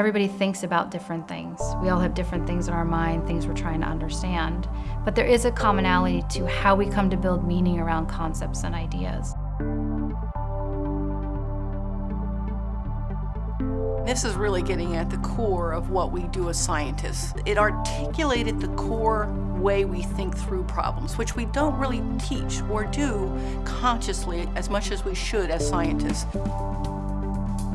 Everybody thinks about different things. We all have different things in our mind, things we're trying to understand. But there is a commonality to how we come to build meaning around concepts and ideas. This is really getting at the core of what we do as scientists. It articulated the core way we think through problems, which we don't really teach or do consciously as much as we should as scientists.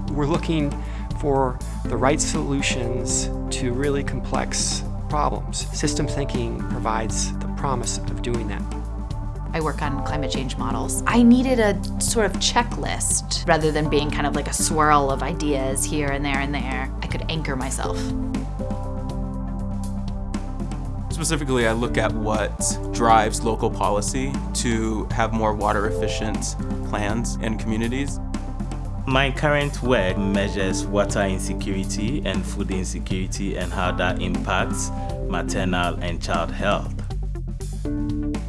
We're looking for the right solutions to really complex problems. System thinking provides the promise of doing that. I work on climate change models. I needed a sort of checklist rather than being kind of like a swirl of ideas here and there and there. I could anchor myself. Specifically, I look at what drives local policy to have more water efficient plans and communities. My current work measures water insecurity and food insecurity and how that impacts maternal and child health.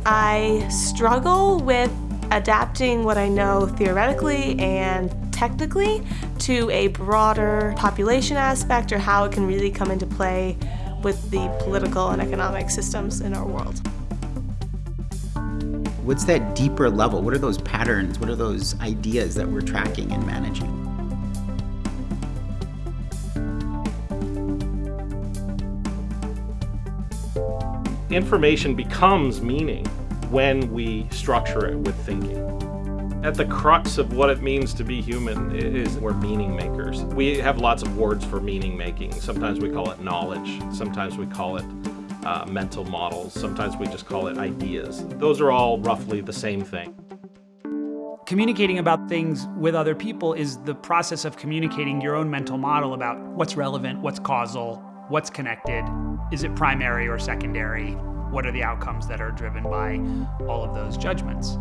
I struggle with adapting what I know theoretically and technically to a broader population aspect or how it can really come into play with the political and economic systems in our world. What's that deeper level? What are those patterns? What are those ideas that we're tracking and managing? Information becomes meaning when we structure it with thinking. At the crux of what it means to be human is we're meaning makers. We have lots of words for meaning making. Sometimes we call it knowledge. Sometimes we call it uh, mental models. Sometimes we just call it ideas. Those are all roughly the same thing. Communicating about things with other people is the process of communicating your own mental model about what's relevant, what's causal, what's connected, is it primary or secondary, what are the outcomes that are driven by all of those judgments.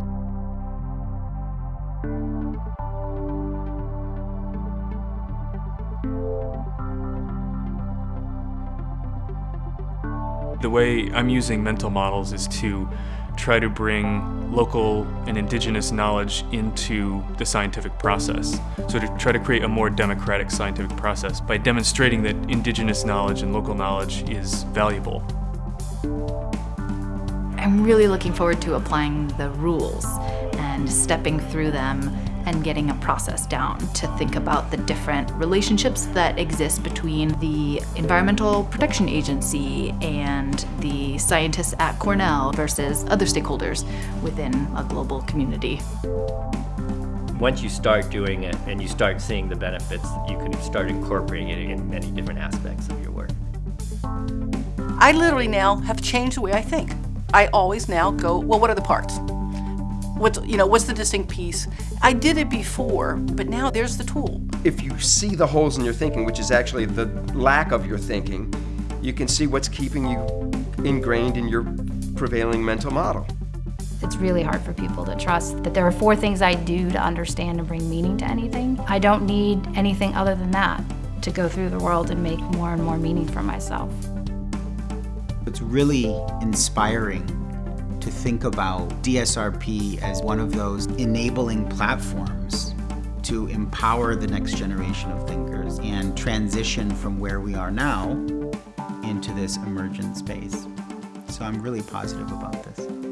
The way I'm using mental models is to try to bring local and indigenous knowledge into the scientific process. So to try to create a more democratic scientific process by demonstrating that indigenous knowledge and local knowledge is valuable. I'm really looking forward to applying the rules and stepping through them and getting a process down to think about the different relationships that exist between the Environmental Protection Agency and the scientists at Cornell versus other stakeholders within a global community. Once you start doing it and you start seeing the benefits, you can start incorporating it in many different aspects of your work. I literally now have changed the way I think. I always now go, well, what are the parts? What's, you know, what's the distinct piece? I did it before, but now there's the tool. If you see the holes in your thinking, which is actually the lack of your thinking, you can see what's keeping you ingrained in your prevailing mental model. It's really hard for people to trust that there are four things I do to understand and bring meaning to anything. I don't need anything other than that to go through the world and make more and more meaning for myself. It's really inspiring to think about DSRP as one of those enabling platforms to empower the next generation of thinkers and transition from where we are now into this emergent space. So I'm really positive about this.